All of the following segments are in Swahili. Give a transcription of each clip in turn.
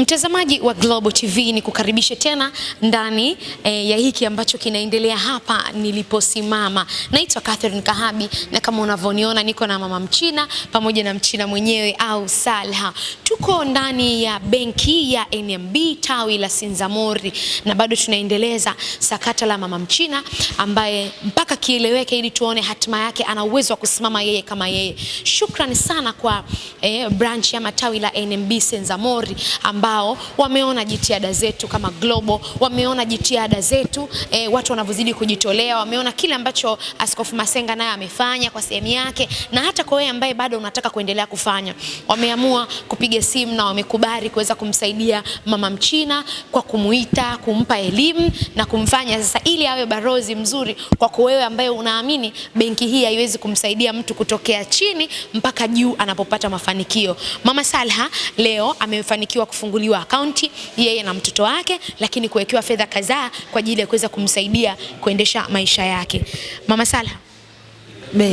Mtazamaji wa Global TV ni kukaribishe tena ndani e, ya hiki ambacho kinaendelea hapa niliposimama. Naitwa Catherine Kahabi na kama unavyoniona niko na mama Mchina pamoja na Mchina mwenyewe au Salha. Tuko ndani ya benki ya NMB tawi la Sinzamori na bado tunaendeleza sakata la mama Mchina ambaye mpaka kieleweke ili tuone hatima yake ana uwezo wa kusimama yeye kama yeye. Shukrani sana kwa eh, branch ama tawi la NMB Sinzamori ambao wameona jitihada zetu kama Global, wameona jitihada zetu eh, watu wanavyozidi kujitolea, wameona kile ambacho Askofu Masenga naye amefanya kwa sehemu yake, na hata kwa wewe ambaye bado unataka kuendelea kufanya, wameamua kupiga simu na wamekubali kuweza kumsaidia mama Mchina kwa kumuita, kumpa elimu na kumfanya sasa, ili awe barozi mzuri kwako wewe ambaye unaamini benki hii haiwezi kumsaidia mtu kutokea chini mpaka juu anapopata mafanikio. Mama Salha leo amefanikiwa kufunguliwa akaunti yeye na mtoto wake, lakini kuwekewa fedha kadhaa kwa ajili ya kuweza kumsaidia kuendesha maisha yake. Mama Salha,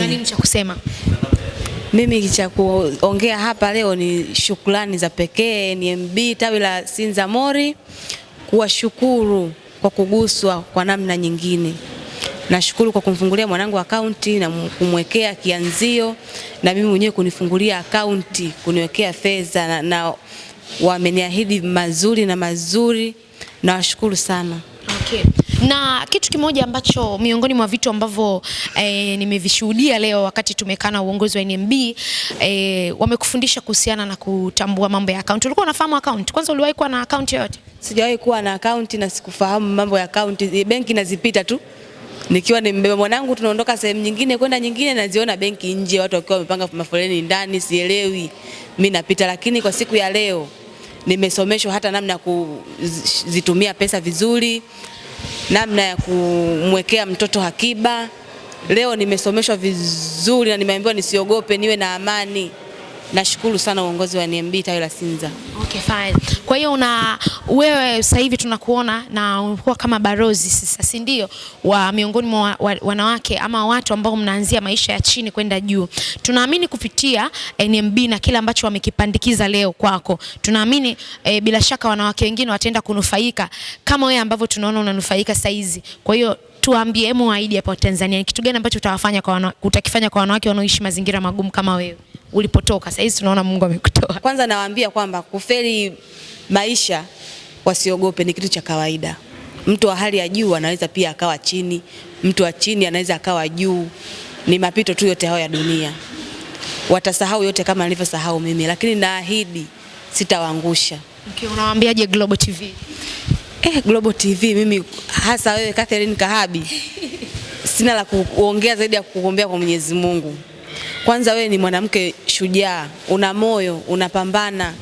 nini cha kusema? Mimi cha kuongea hapa leo ni shukrani za pekee NMB tawi la Sinza Mori kuwashukuru kwa kuguswa kwa namna nyingine. Nashukuru kwa kumfungulia mwanangu akaunti na kumwekea kianzio na mimi mwenyewe kunifungulia akaunti, kuniwekea fedha na, na wameniahidi mazuri na mazuri. Nawashukuru sana. Okay. Na kitu kimoja ambacho miongoni mwa vitu ambavyo eh, nimevishuhudia leo wakati tumekaa na uongozi wa NMB eh, wamekufundisha kuhusiana na kutambua mambo ya account. Ulikuwa unafahamu account? Kwanza uliwahi kuwa na account yoyote? Sijawahi kuwa na akaunti na sikufahamu mambo ya akaunti. Benki nazipita tu nikiwa nimbeba mwanangu, tunaondoka sehemu nyingine kwenda nyingine, naziona benki nje, watu wakiwa wamepanga mafoleni ndani, sielewi, mimi napita. Lakini kwa siku ya leo nimesomeshwa hata namna ya kuzitumia pesa vizuri, namna ya kumwekea mtoto hakiba. Leo nimesomeshwa vizuri na nimeambiwa nisiogope, niwe na amani. Nashukuru sana uongozi wa NMB tawi la Sinza. Okay, fine. Kwa hiyo una wewe sasa hivi tunakuona na unakuwa kama barozi sasa, si ndio, wa miongoni mwa wa, wanawake ama watu ambao mnaanzia maisha ya chini kwenda juu. Tunaamini kupitia NMB na kile ambacho wamekipandikiza leo kwako, tunaamini e, bila shaka wanawake wengine wataenda kunufaika kama wewe ambavyo tunaona unanufaika saizi. Kwa hiyo tuambie, hebu waahidi hapa Tanzania, ni kitu gani ambacho utawafanya kwa wana, utakifanya kwa wanawake wanaoishi mazingira magumu kama wewe ulipotoka. Sasa hizi tunaona Mungu amekutoa. Kwanza nawaambia kwamba kufeli maisha wasiogope, ni kitu cha kawaida. Mtu wa hali ya juu anaweza pia akawa chini, mtu wa chini anaweza akawa juu. Ni mapito tu yote hayo ya dunia, watasahau yote kama nilivyosahau mimi, lakini naahidi sitawaangusha. Okay, unawaambiaje Global TV? Eh, Global TV mimi hasa wewe Catherine Kahabi, sina la kuongea zaidi ya kukuombea kwa Mwenyezi Mungu. Kwanza wewe ni mwanamke shujaa, una moyo, unapambana,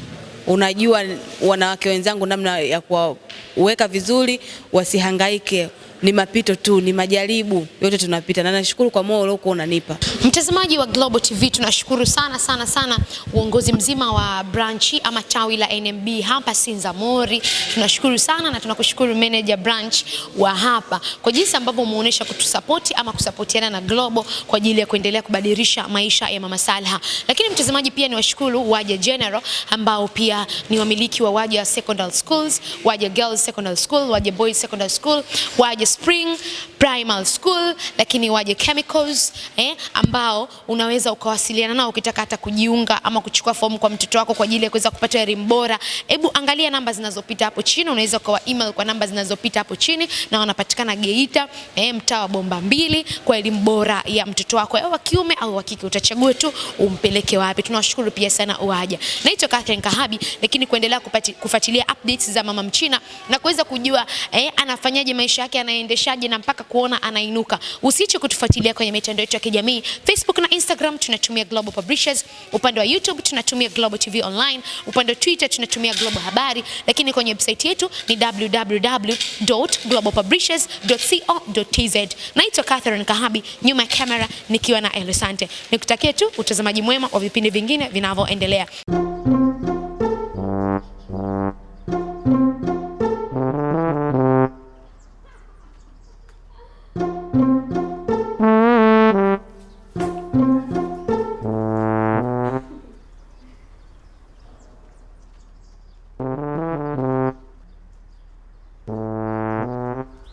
unajua wanawake wenzangu namna ya kuwaweka vizuri, wasihangaike. Ni mapito tu, ni majaribu, yote tunapita, na nashukuru kwa moyo uliokuwa unanipa. Mtazamaji wa Global TV, tunashukuru sana sana sana uongozi mzima wa branchi ama tawi la NMB hapa Sinza Mori, Tunashukuru sana na tunakushukuru manager branch wa hapa kwa jinsi ambavyo umeonyesha kutusapoti ama kusapotiana na Global kwa ajili ya kuendelea kubadilisha maisha ya Mama Salha. Lakini mtazamaji, pia ni washukuru Waja General ambao pia ni wamiliki wa Waja Secondary Schools, Waja Girls Secondary School, Waja Boys Secondary School, Waja Spring Primal School, lakini waje Chemicals eh, ambao unaweza ukawasiliana nao ukitaka hata kujiunga ama kuchukua fomu kwa mtoto wako kwa ajili ya kuweza kupata elimu bora. Hebu angalia namba zinazopita hapo chini, unaweza ukawa email kwa namba zinazopita hapo chini, na wanapatikana Geita eh, mtaa wa Bomba mbili kwa elimu bora ya mtoto wako wa kiume au wa kike, utachagua tu umpeleke wapi. Tunawashukuru pia sana Uwaja. Naitwa Catherine Kahabi, lakini kuendelea kufuatilia updates za Mama Mchina na kuweza kujua eh, anafanyaje maisha yake, anaendeshaje na mpaka kuona anainuka. Usiache kutufuatilia kwenye mitandao yetu ya kijamii Facebook na Instagram tunatumia Global Publishers, upande wa YouTube tunatumia Global TV Online, upande wa Twitter tunatumia Global Habari, lakini kwenye website yetu ni www.globalpublishers.co.tz. Naitwa Catherine Kahabi, nyuma ya kamera nikiwa na Elisante. Nikutakie tu utazamaji mwema wa vipindi vingine vinavyoendelea.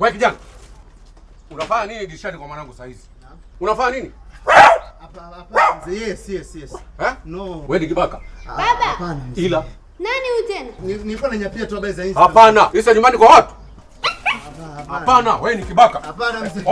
Wewe kijana. Unafanya nini dirishani kwa mwanangu saa hizi? Unafanya nini? Hapa hapa mzee. Yes, yes, yes. Eh? No. Wewe ni kibaka. Baba. Hapana. Ila Nani huyu tena? Ni- Nilikuwa nanyapia tu habari za Insta. hapana. Isa nyumbani kwa watu. Hapana, wewe ni kibaka. Hapana mzee.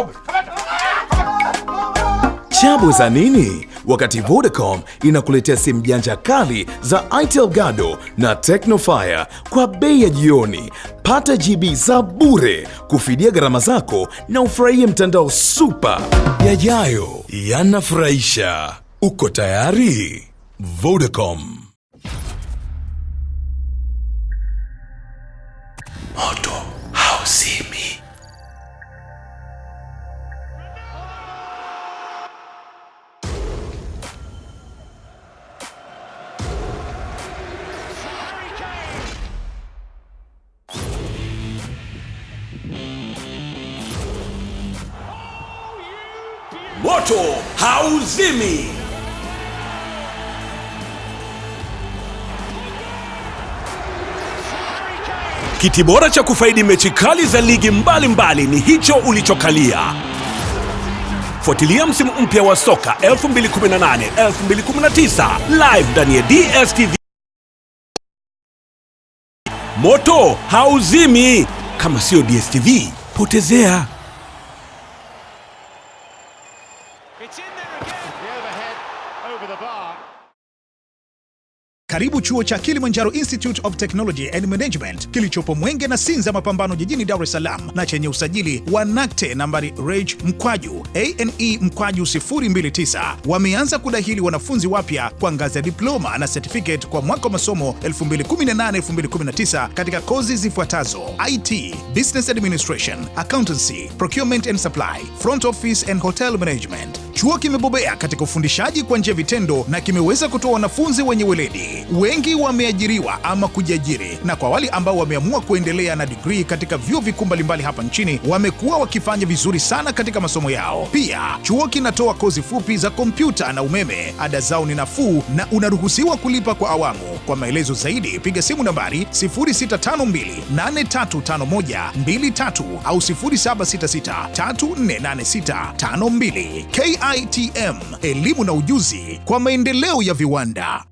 Chabu za nini? Wakati Vodacom inakuletea simu janja kali za Itel Gado na Tecnofire kwa bei ya jioni. Pata GB za bure kufidia gharama zako na ufurahie mtandao super. Yajayo yanafurahisha. Uko tayari? Vodacom. Moto hauzimi. Moto hauzimi. Kiti bora cha kufaidi mechi kali za ligi mbalimbali mbali ni hicho ulichokalia. Fuatilia msimu mpya wa soka 2018 2019 live ndani ya DStv. Moto hauzimi. Kama sio DStv, potezea. Karibu chuo cha Kilimanjaro Institute of Technology and Management kilichopo Mwenge na Sinza Mapambano jijini Dar es Salaam na chenye usajili wa NACTE nambari reg mkwaju ane mkwaju 029 wameanza kudahili wanafunzi wapya kwa ngazi ya diploma na certificate kwa mwaka wa masomo 2018-2019 katika kozi zifuatazo: IT, Business Administration, Accountancy, Procurement and Supply, Front Office and Hotel Management. Chuo kimebobea katika ufundishaji kwa njia vitendo na kimeweza kutoa wanafunzi wenye weledi. Wengi wameajiriwa ama kujiajiri, na kwa wale ambao wameamua kuendelea na digrii katika vyuo vikuu mbalimbali hapa nchini wamekuwa wakifanya vizuri sana katika masomo yao. Pia chuo kinatoa kozi fupi za kompyuta na umeme. Ada zao ni nafuu na unaruhusiwa kulipa kwa awamu. Kwa maelezo zaidi piga simu nambari 0652835123 au 0766348652. KITM, elimu na ujuzi kwa maendeleo ya viwanda.